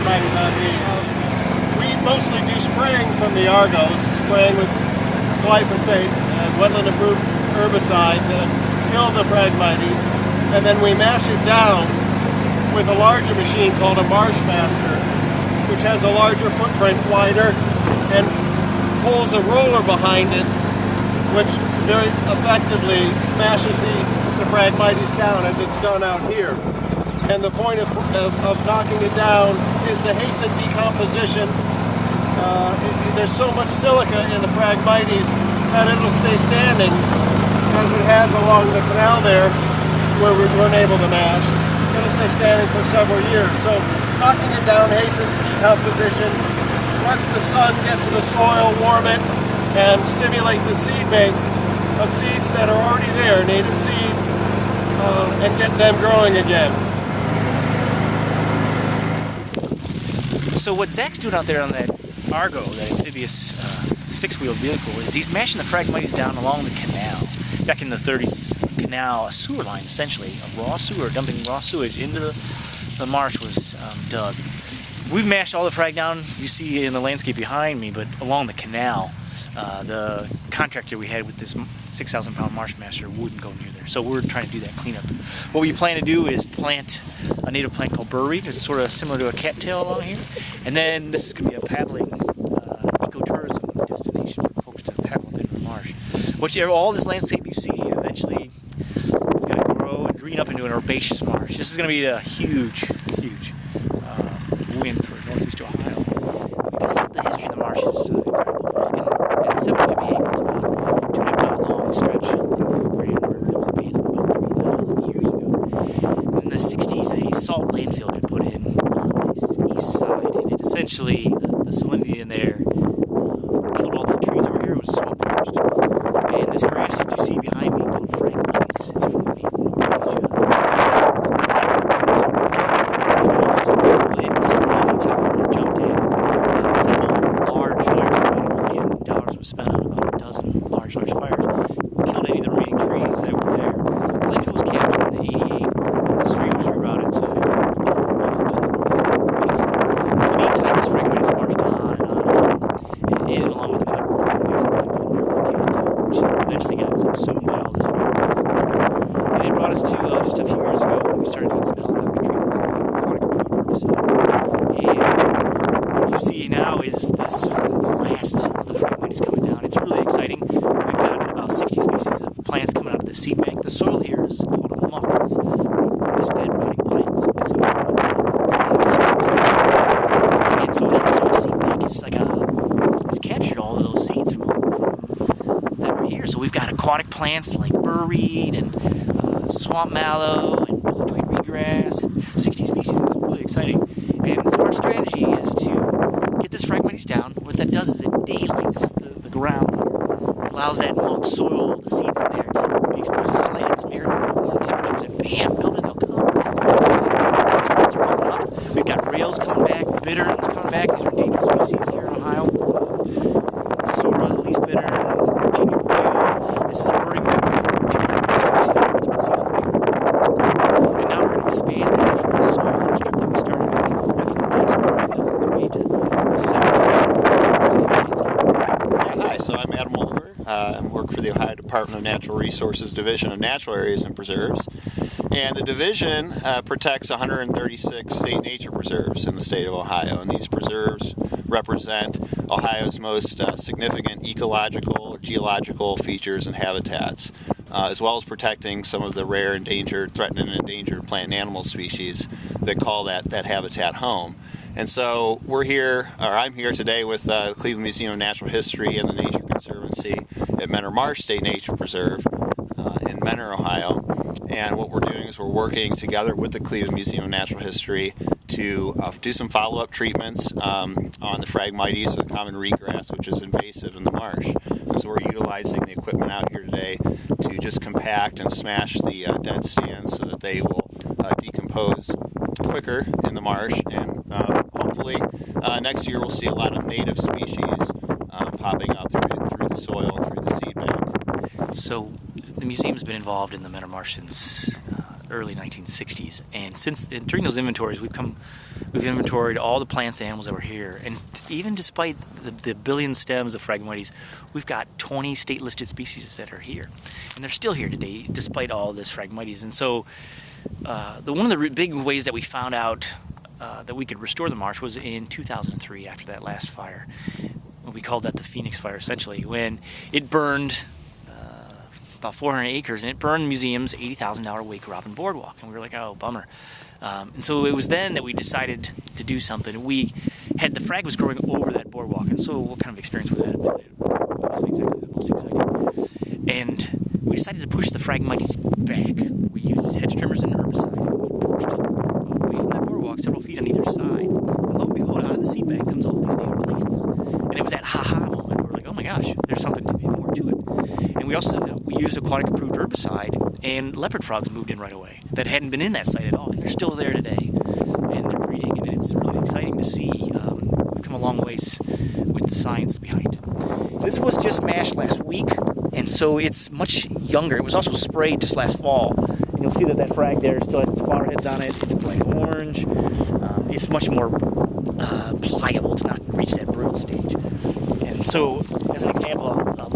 On me. We mostly do spraying from the Argos, spraying with glyphosate and wetland-approved herbicide to kill the Phragmites, and then we mash it down with a larger machine called a Marshmaster, which has a larger footprint, wider, and pulls a roller behind it, which very effectively smashes the, the Phragmites down as it's done out here. And the point of, of, of knocking it down is to hasten decomposition. Uh, it, there's so much silica in the Phragmites that it'll stay standing as it has along the canal there where we weren't able to mash. It'll stay standing for several years. So knocking it down hastens decomposition, lets the sun get to the soil, warm it, and stimulate the seed bank of seeds that are already there, native seeds, uh, and get them growing again. So what Zach's doing out there on that Argo, that amphibious uh, six-wheel vehicle, is he's mashing the Phragmites down along the canal. Back in the 30s, canal, a sewer line essentially, a raw sewer, dumping raw sewage into the, the marsh was um, dug. We've mashed all the frag down you see in the landscape behind me, but along the canal, uh, the contractor we had with this 6,000 pound marsh master wouldn't go near there. So we're trying to do that cleanup. What we plan to do is plant a native plant called burrweed. It's sort of similar to a cattail along here. And then this is going to be a paddling uh, ecotourism destination for folks to paddle up into the marsh. Which all this landscape you see eventually is going to grow and green up into an herbaceous marsh. This is going to be a huge, huge uh, win for northeast Ohio. This, the history of the marsh is uh, incredible. We're looking at 750 acres, about two and a half mile long stretch in the Grand River that was abandoned about 3,000 years ago. In the 60s, a salt landfill got put in on the east side, essentially, the, the salinity in there uh, killed all the trees over here. It was a swamp forest. And this grass that you see behind me called Frank Phragmites, it's from North Asia. Spent on about a dozen large, large fires. Killed any of the remaining trees that were there. The landfill was captured in 88 and the stream was rerouted to uh, off to the Northeast Basin. In the meantime, this Phragmites marched on and on and on. Along with another basin plant called Merlicanto, which eventually got subsumed by all this Phragmites. And it brought us to uh, just a few years ago when we started doing some helicopter treatments of aquatic herbicide. And what you see now is this the last of the Phragmites coming down. It's really exciting. We've got about 60 species of plants coming out of the seed bank. The soil here is called a muck. It's just dead rotting plants. And so and so that soil seed bank is like a it's captured all of those seeds from, from that were here. So we've got aquatic plants like burrweed and uh, swamp mallow and joint reedgrass. 60 species is really exciting. And so our strategy is to get this Phragmites down. What that does is it daylights the, the ground, allows that mucked soil, the seeds in there, to be exposed to sunlight and some air, warm temperatures, and bam, building they'll come. Really exciting. These plants are coming up. We've got rails coming back, bitterns coming back. These are endangered species here in Ohio. Sora's least bittern, Virginia rail. This is a birding record for 250 birds been seen on the record. And now we're going to expand that from a small strip that we started back in back in the last year, 2003, to the 7 landscape. Hi, so I'm Adam Oliver. Uh, I work for the Ohio Department of Natural Resources Division of Natural Areas and Preserves. And the division uh, protects 136 state nature preserves in the state of Ohio. And these preserves represent Ohio's most uh, significant ecological, geological features and habitats, uh, as well as protecting some of the rare, endangered, threatened, and endangered plant and animal species that call that, that habitat home. And so we're here, or I'm here today with uh, the Cleveland Museum of Natural History and the Nature Conservancy at Mentor Marsh State Nature Preserve uh, in Mentor, Ohio. And what we're doing is we're working together with the Cleveland Museum of Natural History to uh, do some follow-up treatments um, on the Phragmites, the common reedgrass, which is invasive in the marsh. And so we're utilizing the equipment out here today to just compact and smash the uh, dead stands so that they will uh, decompose quicker in the marsh and uh, hopefully uh, next year we'll see a lot of native species uh, popping up through, through the soil and through the seed bank. So the museum's been involved in the Mentor Marsh since uh, early 1960s. And since and during those inventories, we've come, we've inventoried all the plants and animals that were here. And even despite the, the billion stems of Phragmites, we've got 20 state-listed species that are here, and they're still here today despite all this Phragmites. And so, uh, the one of the big ways that we found out uh, that we could restore the marsh was in 2003 after that last fire. We called that the Phoenix Fire, essentially, when it burned uh, about 400 acres and it burned the museum's $80,000 Wake Robin Boardwalk. And we were like, oh, bummer. Um, and so it was then that we decided to do something. We had the frag was growing over that boardwalk, and so what kind of experience was that? It wasn't exactly the most exciting. And we decided to push the Phragmites back. We used hedge trimmers and herbicide. We pushed it away from that boardwalk several feet on either side. And lo and behold, out of the seed bank comes all these native plants. And it was that ha-ha moment where we're like, oh my gosh, there's something to, be more to it. And we also we used aquatic approved herbicide, and leopard frogs moved in right away that hadn't been in that site at all, and they're still there today, and they're breeding, and it's really exciting to see. Um, we've come a long ways with the science behind it. This was just mashed last week, and so it's much younger. It was also sprayed just last fall, you'll see that that frag there still has its flower heads on it. It's bright orange. Um, it's much more uh, pliable. It's not reached that brittle stage. And so, as an example, um,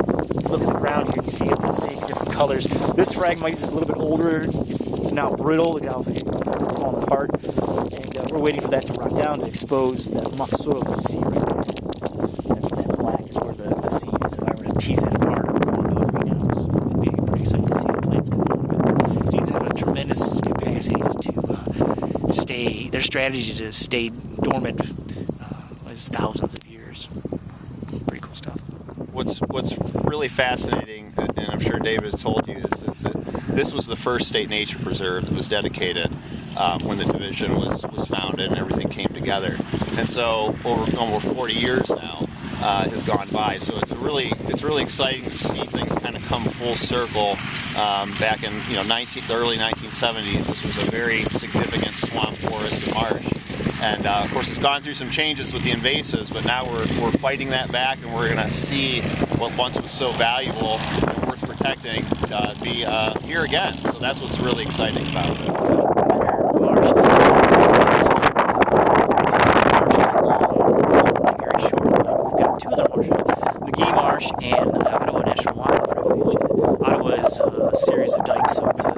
look at the ground here. You see it take different colors. This Phragmites is a little bit older. It's now brittle. Look how it's falling apart. And uh, we're waiting for that to rot down to expose that muck soil to see right there. That's that black is where the, the seed is. If I were to tease that apart, it would go greenhouse. It'd be pretty exciting to see the plants come out of it. Seeds have a tremendous capacity to uh, stay. Their strategy to stay dormant uh, is thousands of years. Pretty cool stuff. What's what's really fascinating, and I'm sure David has told you, is, is that this was the first state nature preserve that was dedicated um, when the division was was founded and everything came together. And so over almost 40 years now uh, has gone by. So it's really it's really exciting to see things kind of come full circle. Um, back in you know 19, the early 1970s, this was a very significant swamp forest and marsh. And uh, of course, it's gone through some changes with the invasives, but now we're, we're fighting that back, and we're going to see what once was so valuable and worth protecting uh, be uh, here again. So that's what's really exciting about it. So, Mentor Marsh is like very short line. We've got two other marshes, Magee Marsh and Ottawa National Wildlife Refuge. Ottawa is uh, a series of dikes, so it's a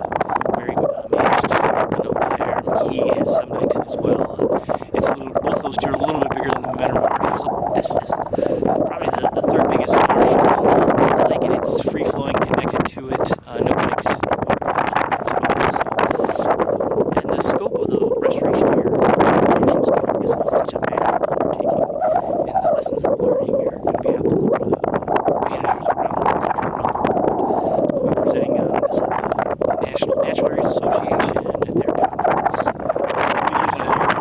very uh, managed development over there. Magee has some dikes in as well. Uh, it's a little, both those two are a little bit bigger than the Mentor Marsh. So this is probably the, the third biggest marsh on the lake, and it's free flowing, connected to it. Uh, no dikes, water control structures at all. So and the scope of the restoration here is a national scale because it's such a massive undertaking. And the lessons we're learning are going to be applicable to uh, managers around the country, around the world. We'll be presenting uh, this at the National Natural Areas Association at their conference. Uh, we'll be using an aerial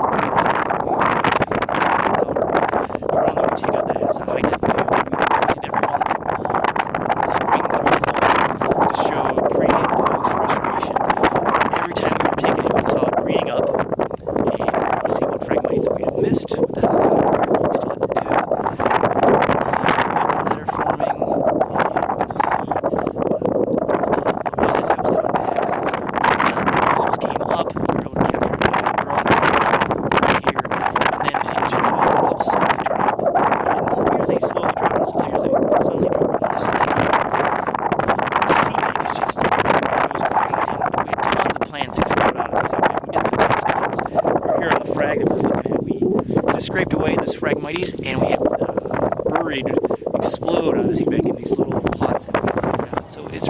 drone that we take out that has a high def video. We fly it every month uh, from spring through fall to show pre and post restoration. Every time we were taking it, we saw it greening up, and we see what Phragmites we had missed, what the heck we still had to do. We could see methods that are forming, and we could see uh, the wildlife that was coming back. So, so the levels came up, we were able to capture a drone footage here, and then in June, the levels suddenly dropped. And some years they slowly drop, and some years they suddenly drop, and they suddenly drop. The seed bank is just goes crazy. We had tons of plants explode out of the seed bank. We did some test plants. We're here on the frag we're looking at. We just scraped away this Phragmites and we had uh, burrweed, explode out of the sea in these little pots. So it's